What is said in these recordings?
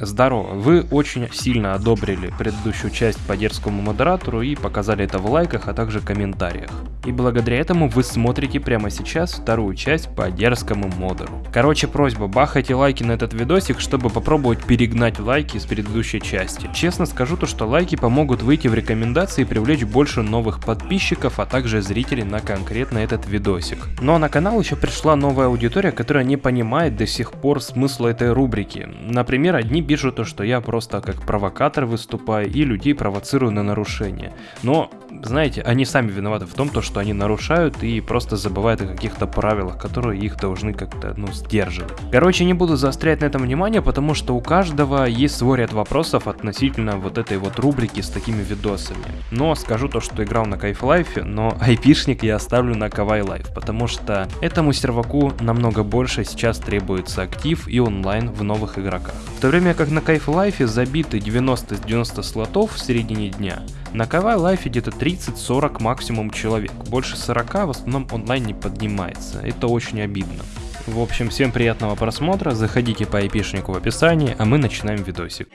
Здорово, вы очень сильно одобрили предыдущую часть по дерзкому модератору и показали это в лайках, а также комментариях. И благодаря этому вы смотрите прямо сейчас вторую часть по дерзкому модеру. Короче, просьба, бахайте лайки на этот видосик, чтобы попробовать перегнать лайки с предыдущей части. Честно скажу то, что лайки помогут выйти в рекомендации и привлечь больше новых подписчиков, а также зрителей на конкретно этот видосик. Но на канал еще пришла новая аудитория, которая не понимает до сих пор смысла этой рубрики. Например, одни пишут то, что я просто как провокатор выступаю и людей провоцирую на нарушения. Но, знаете, они сами виноваты в том, то, что они нарушают и просто забывают о каких-то правилах, которые их должны как-то, ну, сдерживать. Короче, не буду заострять на этом внимание, потому что у каждого есть свой ряд вопросов относительно вот этой вот рубрики с такими видосами. Но скажу то, что играл на Кайф Лайфе, но айпишник я оставлю на Кавай Лайф, потому что этому серваку намного больше сейчас требуется актив и онлайн в новых игроках. В то время как на Кайф Лайфе забиты 90-90 слотов в середине дня, на Кавай Лайфе где-то 30-40 максимум человек, больше 40 в основном онлайн не поднимается, это очень обидно. В общем, всем приятного просмотра, заходите по айпишнику в описании, а мы начинаем видосик.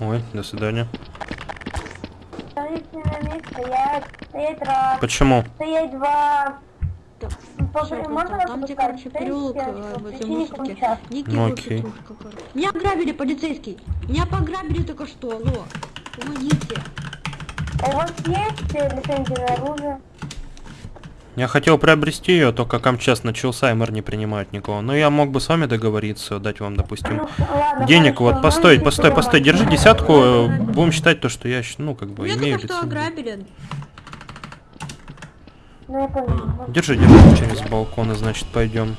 Ой, до свидания. Почему? стоять два. Всё, можно там, где, короче, переулок э, в мусорки. получаса. Ники Ну, окей. Меня ограбили, полицейский. Меня пограбили только что, алло. Помогите. А у вас есть э, лицензия на оружие? Я хотел приобрести ее, только КАМЧАС начался, и мэр не принимает никого. Но я мог бы с вами договориться, дать вам, допустим, Ну, ладно, денег. Вот, постой, можете постой, постой, держи десятку, э, будем считать то, что я, ну, как бы, Меня имею только что лицензию. Ну, я понял. Держи, держи, через балкон, и значит, пойдем.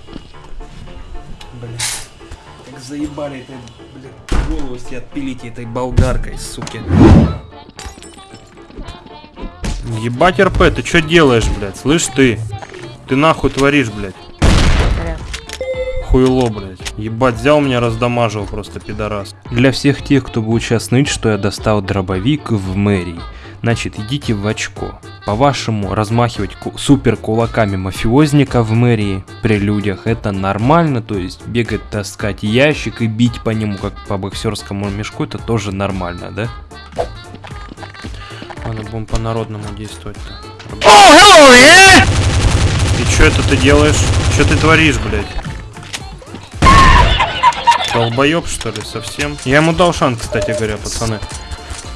Блин, как заебали этой, блин, голову себе отпилите этой болгаркой, суки. Ебать РП, ты что делаешь, блядь? Слышь ты? Ты нахуй творишь, блядь? Хуйло, блядь. Ебать, взял меня, раздамажил просто, пидорас. Для всех тех, кто будет сейчас ныть, что я достал дробовик в мэрии. Значит, идите в очко. По-вашему, размахивать ку- супер кулаками мафиозника в мэрии при людях это нормально, то есть бегать, таскать ящик и бить по нему, как по боксерскому мешку, это тоже нормально, да? Ладно, будем по-народному действовать-то. И что это ты делаешь? Что ты творишь, блядь? Долбоеб, что ли, совсем? Я ему дал шанс, кстати говоря, пацаны.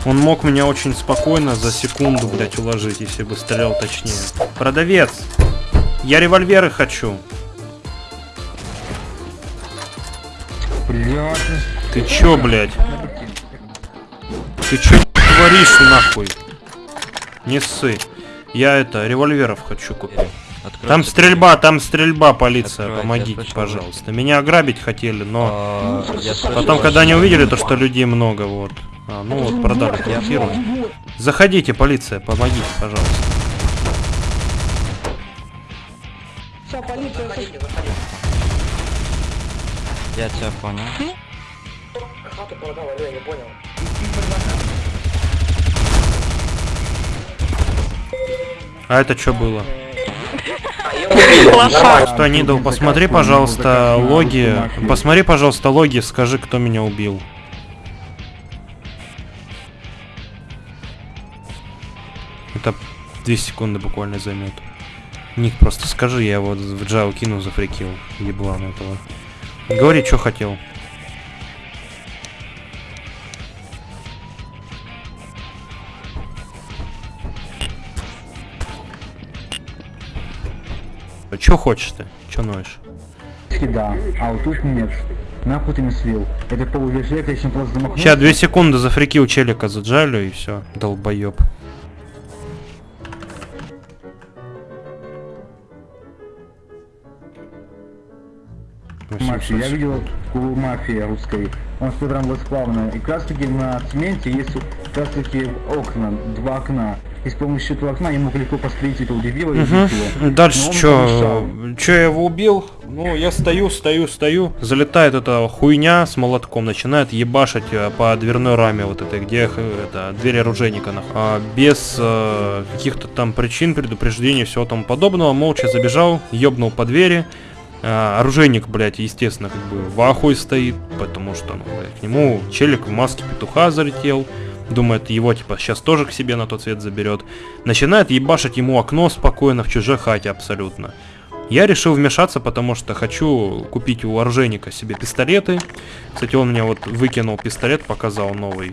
Он мог меня очень спокойно за секунду, блядь, уложить, если бы стрелял точнее. Продавец! Я револьверы хочу. Блядь, Ты чё, блядь? Ты чё творишь, нахуй? Не ссы. Я это, револьверов хочу купить. Там стрельба, там стрельба, полиция, Откройте, помогите, пожалуйста. Меня ограбить хотели, но... А, Потом, когда они увидели то, что людей много, вот. А, ну вот, продали квартиру. Заходите, полиция, помогите, пожалуйста. Все, полиция. Я тебя понял. А это что было? Стой, Нидл, посмотри, пожалуйста, логи. Посмотри, пожалуйста, логи, скажи, кто меня убил. 2 секунды буквально займет. Ник, просто скажи, я вот в Джао кину зафрикил еблан этого. Говори, что хотел. Че хочешь ты? Че ноешь? да, а вот тут нет. Нахуй ты не слил. Это полувежек, я еще просто замахнулся. Сейчас, две секунды зафрикил челика за Джалю и все. Долбоеб. Мафия. Я видел кулу мафии русской. Он с прям восплавно. И как раз таки на цементе есть как раз таки окна, два окна. и с помощью этого окна я мог легко пострелить этого дебила и убить его. Дальше что? Че я его убил? Ну, я стою, стою, стою. Залетает эта хуйня с молотком, начинает ебашить э, по дверной раме вот этой, где э, это, дверь оружейника. А, без э, каких-то там причин, предупреждений, всего тому подобного. Молча забежал, ебнул по двери. А, оружейник, блядь, естественно, как бы в ахуе стоит, потому что, ну, блядь, к нему челик в маске петуха залетел. Думает, его, типа, сейчас тоже к себе на тот свет заберет. Начинает ебашить ему окно спокойно в чужой хате абсолютно. Я решил вмешаться, потому что хочу купить у оружейника себе пистолеты. Кстати, он мне вот выкинул пистолет, показал новый.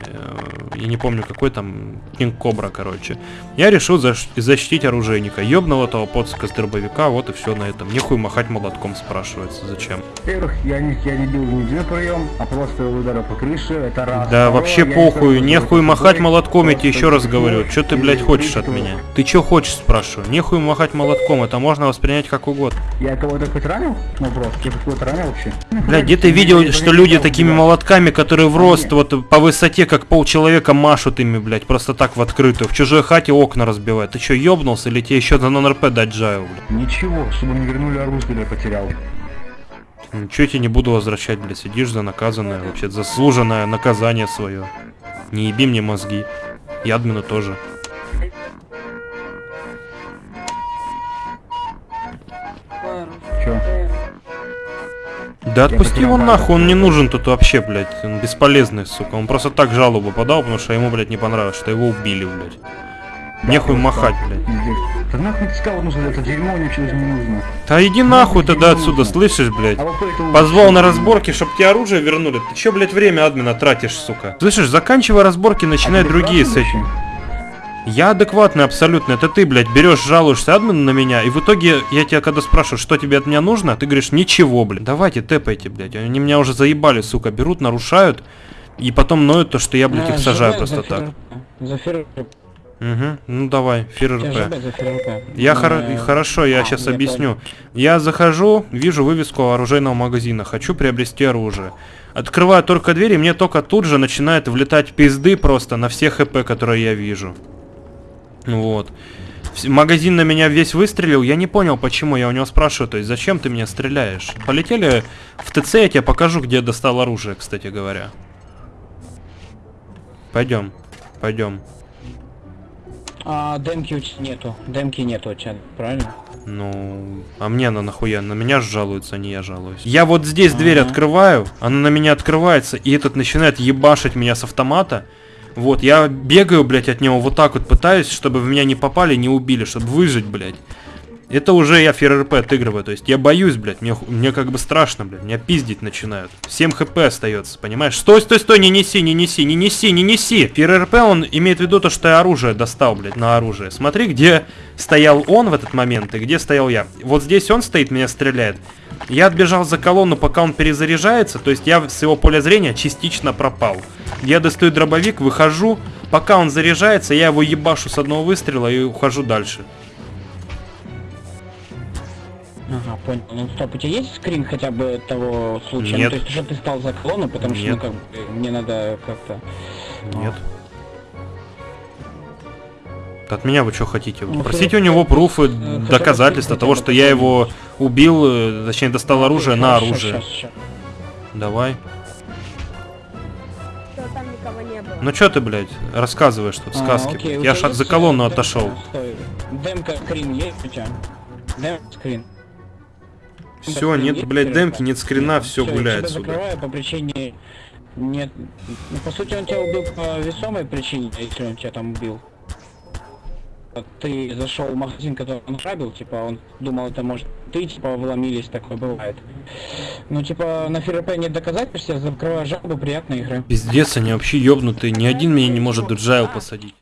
Э, Я не помню, какой там, Кинг Кобра, короче. Я решил защ- защитить оружейника. Ёбнул этого поцика с дробовика, вот и все на этом. Нехуй махать молотком, спрашивается, зачем. Во-первых, я не, я не бил ни один прием, а просто удара по крыше, это раз. Да Второе, вообще не похуй, стал нехуй махать молотком, я тебе еще раз говорю. Что ты, блядь, хочешь от меня? Ты что хочешь, спрашиваю? Нехуй махать молотком, это можно воспринять как угодно. Я кого-то хоть ранил? Вопрос. Я кого-то ранил вообще? Бля, где ты видел, что люди такими молотками, которые в рост, вот по высоте, как полчеловека, машут ими, блядь, просто так в открытую, в чужой хате окна разбивают. Ты что, ёбнулся или тебе еще за нон-РП дать джайл, блядь? Ничего, чтобы мне вернули оружие, я потерял. Ничего я тебе не буду возвращать, блядь, сидишь за наказанное, вообще заслуженное наказание свое. Не еби мне мозги. И админу тоже. Чё? Да отпусти его нахуй, он не нужен тут вообще, блядь. Он бесполезный, сука. Он просто так жалобу подал, потому что ему, блядь, не понравилось, что его убили, блядь. Нехуй махать, блядь. Да нахуй ты сказал, нужно это дерьмо, мне не нужно. Да иди нахуй тогда отсюда, слышишь, блядь? А. Позвал на разборки, чтоб тебе оружие вернули. Ты чё, блядь, время админа тратишь, сука? Слышишь, заканчивай разборки, начинай ты другие с этим. Я адекватный абсолютно. Это ты, блядь, берешь, жалуешься админу на меня, и в итоге я тебя когда спрашиваю, что тебе от меня нужно, ты говоришь, ничего, блядь. Давайте, тэпайте, блядь. Они меня уже заебали, сука. Берут, нарушают, и потом ноют то, что я, блядь, их сажаю просто так. За. Угу, ну давай, фир РП. Я и хорошо, я а, сейчас объясню. Я захожу, вижу вывеску оружейного магазина, хочу приобрести оружие. Открываю только дверь, и мне только тут же начинает влетать пизды просто на все хп, которые я вижу. Вот. Вс- Магазин на меня весь выстрелил, я не понял почему, я у него спрашиваю, то есть зачем ты меня стреляешь? Полетели в ТЦ, я тебе покажу, где я достал оружие, кстати говоря. Пойдем, пойдем. А демки у тебя нету. Демки нету у тебя, правильно? Ну, а мне она нахуя? На меня ж жалуется, а не я жалуюсь. Я вот здесь дверь Ага. открываю, она на меня открывается, и этот начинает ебашить меня с автомата. Вот, я бегаю, блядь, от него вот так вот пытаюсь, чтобы в меня не попали, не убили, чтобы выжить, блядь. Это уже я ФРРП отыгрываю, то есть я боюсь, блядь, мне, мне как бы страшно, блядь, меня пиздить начинают. 7 хп остается, понимаешь? Стой, стой, стой, не неси, не неси, не неси, не неси. ФРРП, он имеет в виду то, что я оружие достал, блядь, на оружие. Смотри, где стоял он в этот момент и где стоял я. Вот здесь он стоит, меня стреляет. Я отбежал за колонну, пока он перезаряжается, то есть я с его поля зрения частично пропал. Я достаю дробовик, выхожу, пока он заряжается, я его ебашу с одного выстрела и ухожу дальше. Ага, понял. Ну стоп, у тебя есть скрин хотя бы того случая? Нет. Ну, то есть, что ты стал за колонну, потому что, Нет. ну, как бы, мне надо как-то... Нет. От меня вы что хотите? Ну, Просите у него пруфы, бы доказательства того, что я его убил, э, точнее достал оружие на оружие. Давай. Что там никого не было. Ну чё ты, блядь, рассказываешь тут А, сказки? окей, Я ж есть, за колонну демка? отошел. Демка скрин есть у тебя? Демка скрин. Все, нет, блядь, демки, нет скрина, все гуляет сюда. по причине... Нет... Ну, по сути, он тебя убил по весомой причине, если он тебя там убил. Ты зашел в магазин, который он грабил, типа, он думал, это может ты, типа, вломились, такое бывает. Ну, типа, на ФРП нет доказательств, я закрываю жалобу, приятной игры. Пиздец, они вообще ёбнутые, ни один меня не может джайл посадить.